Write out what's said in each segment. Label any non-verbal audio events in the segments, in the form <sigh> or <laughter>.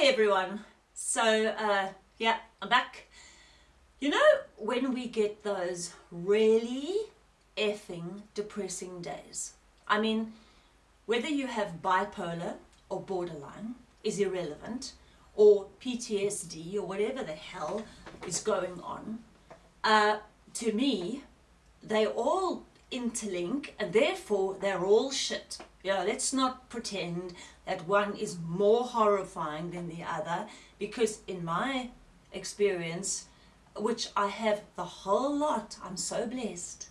Hey everyone. So, uh, yeah, I'm back. You know, when we get those really effing depressing days, I mean, whether you have bipolar or borderline is irrelevant, or PTSD or whatever the hell is going on, uh, to me, they all interlink and therefore they're all shit. Yeah, let's not pretend that one is more horrifying than the other because in my experience, which I have the whole lot, I'm so blessed,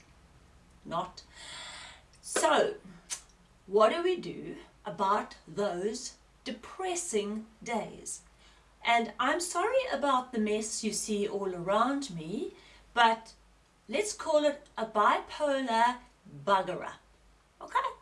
not. So, what do we do about those depressing days? And I'm sorry about the mess you see all around me, but let's call it a bipolar bugger up. Okay?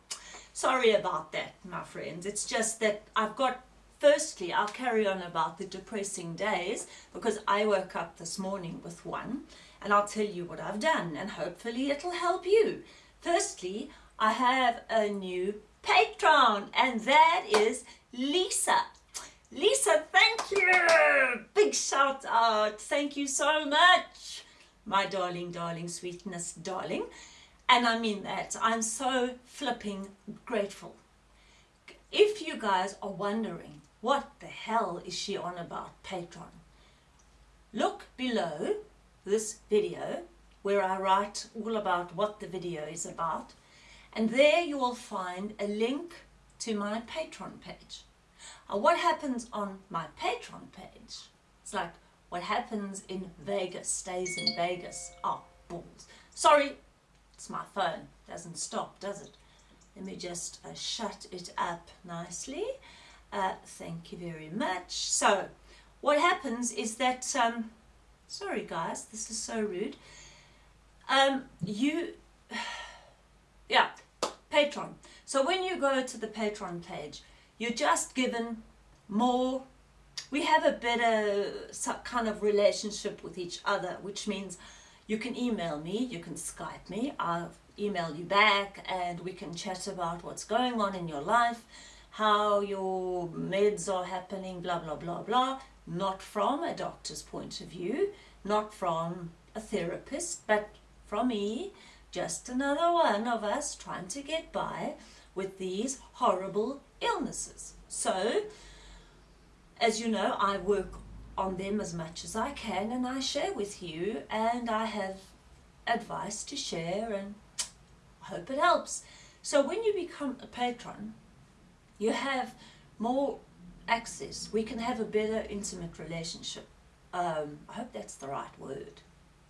Sorry about that, my friends. It's just that I've got, firstly, I'll carry on about the depressing days because I woke up this morning with one and I'll tell you what I've done and hopefully it'll help you. Firstly, I have a new patron and that is Lisa. Lisa, thank you! Big shout out. Thank you so much, my darling, darling, sweetness, darling. And I mean that. I'm so flipping grateful. If you guys are wondering, what the hell is she on about Patreon? Look below this video where I write all about what the video is about. And there you will find a link to my Patreon page. Now what happens on my Patreon page? It's like what happens in Vegas stays in Vegas. Oh, balls. Sorry, it's my phone. Doesn't stop, does it? Let me just uh, shut it up nicely. Uh, thank you very much. So, what happens is that, um, sorry guys, this is so rude. Um, you, <sighs> yeah, Patreon. So when you go to the Patreon page, you're just given more, we have a better kind of relationship with each other, which means you can email me, you can Skype me, I'll email you back and we can chat about what's going on in your life, how your meds are happening, blah, blah, blah, blah. Not from a doctor's point of view, not from a therapist, but from me, just another one of us trying to get by with these horrible illnesses. So, as you know, I work on them as much as I can and I share with you and I have advice to share and I hope it helps. So when you become a patron, you have more access. We can have a better intimate relationship. Um, I hope that's the right word.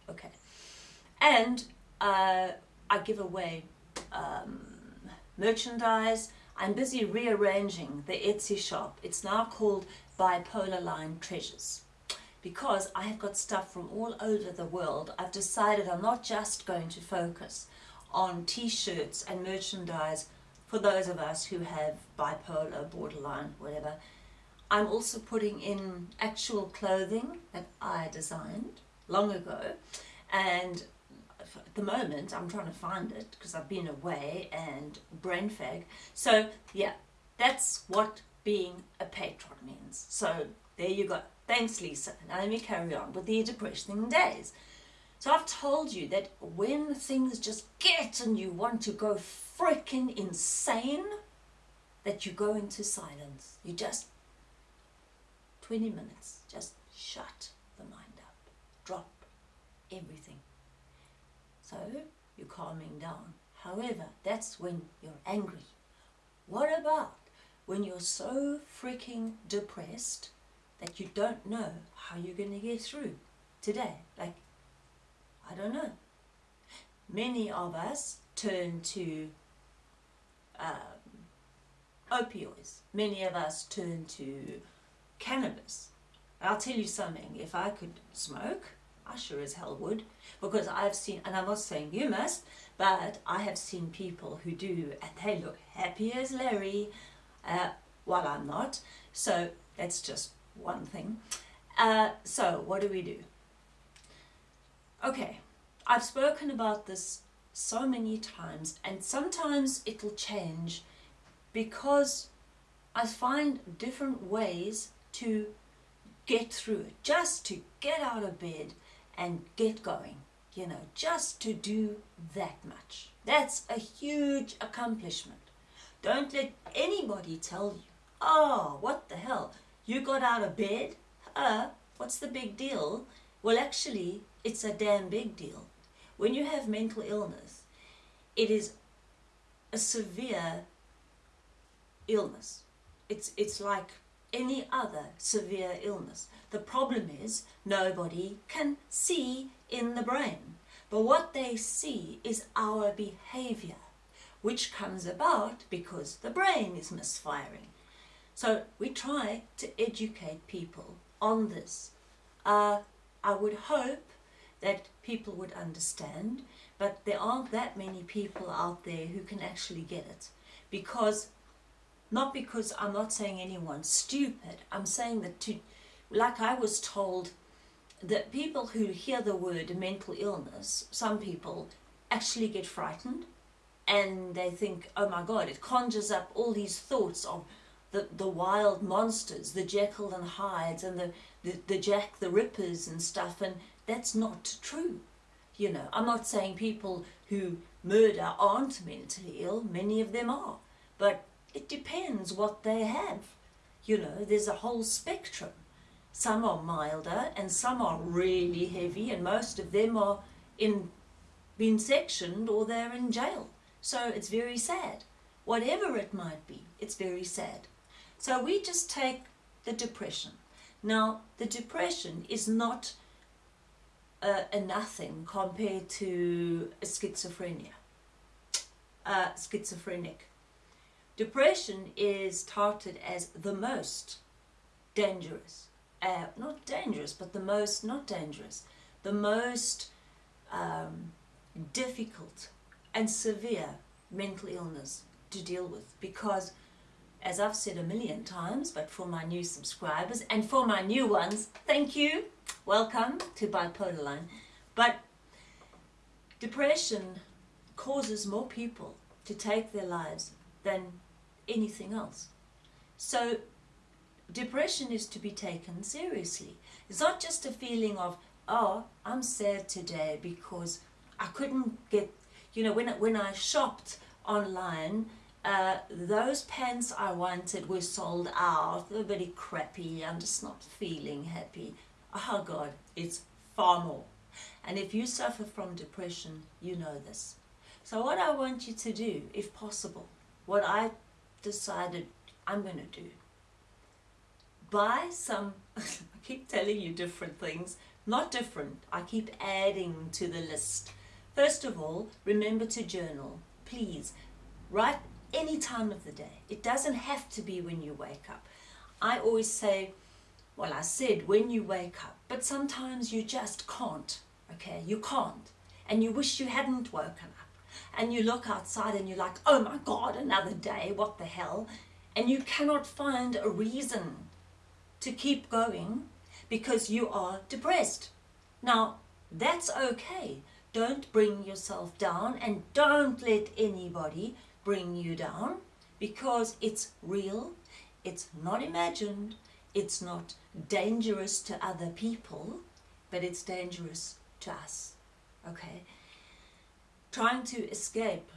Okay. And uh, I give away um, merchandise. I'm busy rearranging the Etsy shop. It's now called bipolar line treasures because I have got stuff from all over the world I've decided I'm not just going to focus on t-shirts and merchandise for those of us who have bipolar, borderline, whatever. I'm also putting in actual clothing that I designed long ago and at the moment I'm trying to find it because I've been away and brain fag. So yeah, that's what being a patron means. So there you go. Thanks, Lisa. Now let me carry on with the depressing days. So I've told you that when things just get and you want to go freaking insane, that you go into silence. You just, 20 minutes, just shut the mind up. Drop everything. So you're calming down. However, that's when you're angry. What about when you're so freaking depressed that you don't know how you're going to get through today. Like, I don't know. Many of us turn to um, opioids. Many of us turn to cannabis. I'll tell you something, if I could smoke, I sure as hell would, because I've seen, and I'm not saying you must, but I have seen people who do, and they look happy as Larry, uh, while I'm not. So that's just one thing. Uh, so what do we do? Okay, I've spoken about this so many times and sometimes it'll change because I find different ways to get through it, just to get out of bed and get going, you know, just to do that much. That's a huge accomplishment. Don't let anybody tell you, oh, what the hell, you got out of bed? Uh, what's the big deal? Well, actually, it's a damn big deal. When you have mental illness, it is a severe illness. It's, it's like any other severe illness. The problem is nobody can see in the brain. But what they see is our behavior, which comes about because the brain is misfiring. So we try to educate people on this. Uh, I would hope that people would understand, but there aren't that many people out there who can actually get it. Because, not because I'm not saying anyone's stupid, I'm saying that to, like I was told, that people who hear the word mental illness, some people actually get frightened and they think, oh my God, it conjures up all these thoughts of the, the wild monsters, the Jekyll and Hydes and the, the, the Jack the Rippers and stuff. And that's not true. You know, I'm not saying people who murder aren't mentally ill. Many of them are. But it depends what they have. You know, there's a whole spectrum. Some are milder and some are really heavy and most of them are in been sectioned or they're in jail. So it's very sad. Whatever it might be, it's very sad. So we just take the depression. Now, the depression is not a, a nothing compared to schizophrenia, uh, schizophrenic. Depression is touted as the most dangerous, uh, not dangerous, but the most, not dangerous, the most um, difficult and severe mental illness to deal with because as I've said a million times, but for my new subscribers and for my new ones, thank you. Welcome to Bipolar Line. But depression causes more people to take their lives than anything else. So depression is to be taken seriously. It's not just a feeling of, oh, I'm sad today because I couldn't get, you know, when, when I shopped online, uh, those pants I wanted were sold out. They're very crappy. I'm just not feeling happy. Oh God, it's far more. And if you suffer from depression, you know this. So what I want you to do, if possible, what I decided I'm going to do, buy some, <laughs> I keep telling you different things, not different, I keep adding to the list. First of all, remember to journal. Please, write any time of the day. It doesn't have to be when you wake up. I always say, well, I said when you wake up, but sometimes you just can't, okay? You can't. And you wish you hadn't woken up. And you look outside and you're like, oh my God, another day, what the hell? And you cannot find a reason to keep going because you are depressed. Now, that's okay. Don't bring yourself down and don't let anybody bring you down because it's real, it's not imagined, it's not dangerous to other people, but it's dangerous to us, okay? Trying to escape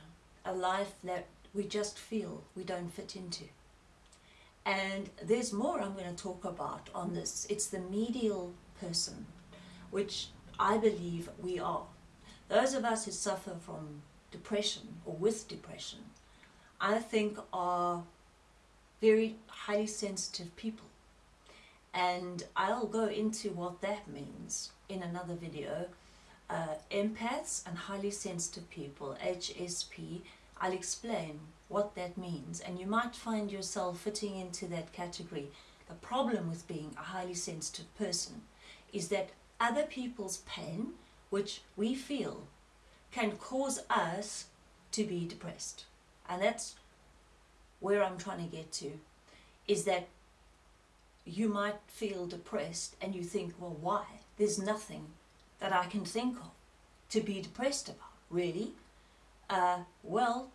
a life that we just feel we don't fit into. And there's more I'm going to talk about on this. It's the medial person, which I believe we are. Those of us who suffer from depression or with depression I think are very highly sensitive people. And I'll go into what that means in another video. Uh, empaths and highly sensitive people, HSP, I'll explain what that means and you might find yourself fitting into that category. The problem with being a highly sensitive person is that other people's pain, which we feel, can cause us to be depressed. And that's where I'm trying to get to, is that you might feel depressed and you think, well, why? There's nothing that I can think of to be depressed about, really. Uh, well,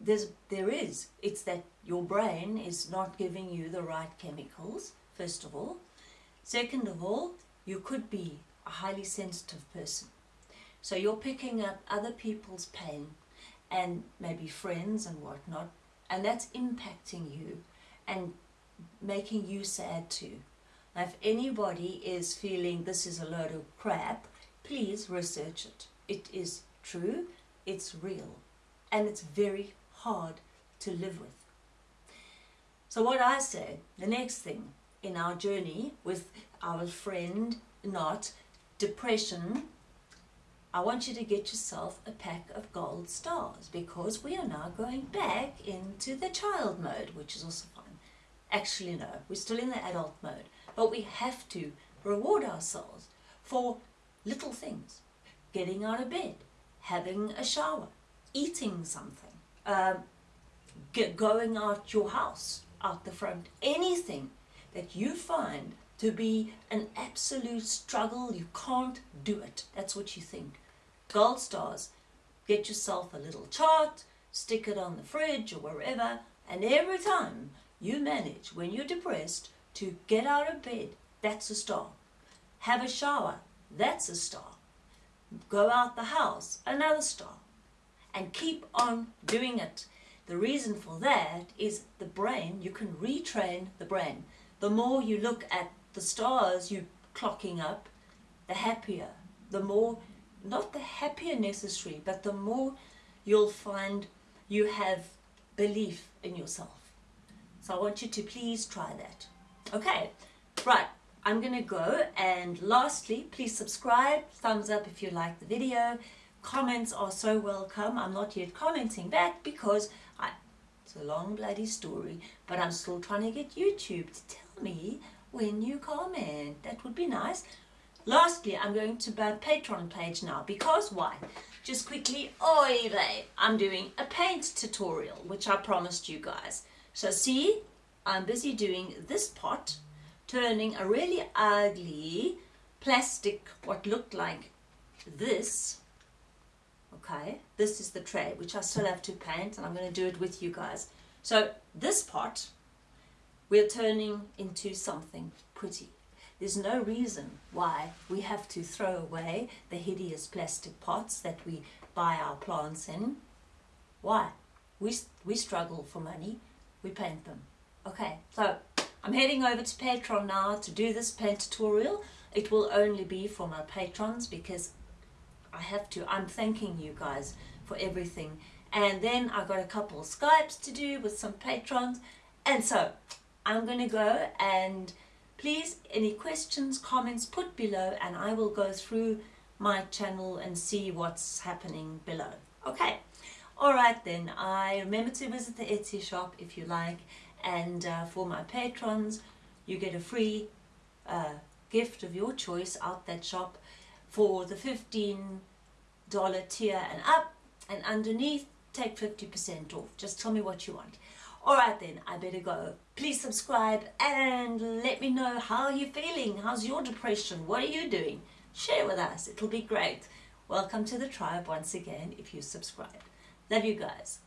there's, there is. It's that your brain is not giving you the right chemicals, first of all. Second of all, you could be a highly sensitive person. So you're picking up other people's pain and maybe friends and whatnot, and that's impacting you and making you sad too. Now, if anybody is feeling this is a load of crap, please research it. It is true, it's real, and it's very hard to live with. So what I say, the next thing in our journey with our friend, not depression, I want you to get yourself a pack of gold stars because we are now going back into the child mode, which is also fun. Actually, no, we're still in the adult mode, but we have to reward ourselves for little things. Getting out of bed, having a shower, eating something, um, going out your house, out the front, anything that you find to be an absolute struggle, you can't do it. That's what you think. Gold stars. Get yourself a little chart, stick it on the fridge or wherever, and every time you manage, when you're depressed, to get out of bed, that's a star. Have a shower, that's a star. Go out the house, another star. And keep on doing it. The reason for that is the brain, you can retrain the brain. The more you look at the stars you clocking up, the happier, the more, not the happier necessary, but the more you'll find you have belief in yourself. So I want you to please try that. Okay, right, I'm going to go and lastly, please subscribe, thumbs up if you like the video. Comments are so welcome. I'm not yet commenting back because I, it's a long bloody story, but I'm still trying to get YouTube to tell me when you comment. That would be nice. Lastly, I'm going to my Patreon page now because why? Just quickly, oi I'm doing a paint tutorial, which I promised you guys. So see, I'm busy doing this pot, turning a really ugly plastic, what looked like this, okay, this is the tray, which I still have to paint, and I'm going to do it with you guys. So this pot, we're turning into something pretty. There's no reason why we have to throw away the hideous plastic pots that we buy our plants in. Why? We, we struggle for money we paint them. Okay, so I'm heading over to Patreon now to do this paint tutorial. It will only be for my patrons because I have to. I'm thanking you guys for everything. And then I got a couple of Skypes to do with some patrons. And so I'm going to go and please any questions, comments put below and I will go through my channel and see what's happening below. Okay. Alright then, I remember to visit the Etsy shop if you like and uh, for my patrons you get a free uh, gift of your choice out that shop for the $15 tier and up and underneath take 50% off. Just tell me what you want. Alright then, I better go. Please subscribe and let me know how you're feeling. How's your depression? What are you doing? Share with us. It'll be great. Welcome to the tribe once again if you subscribe. Love you guys.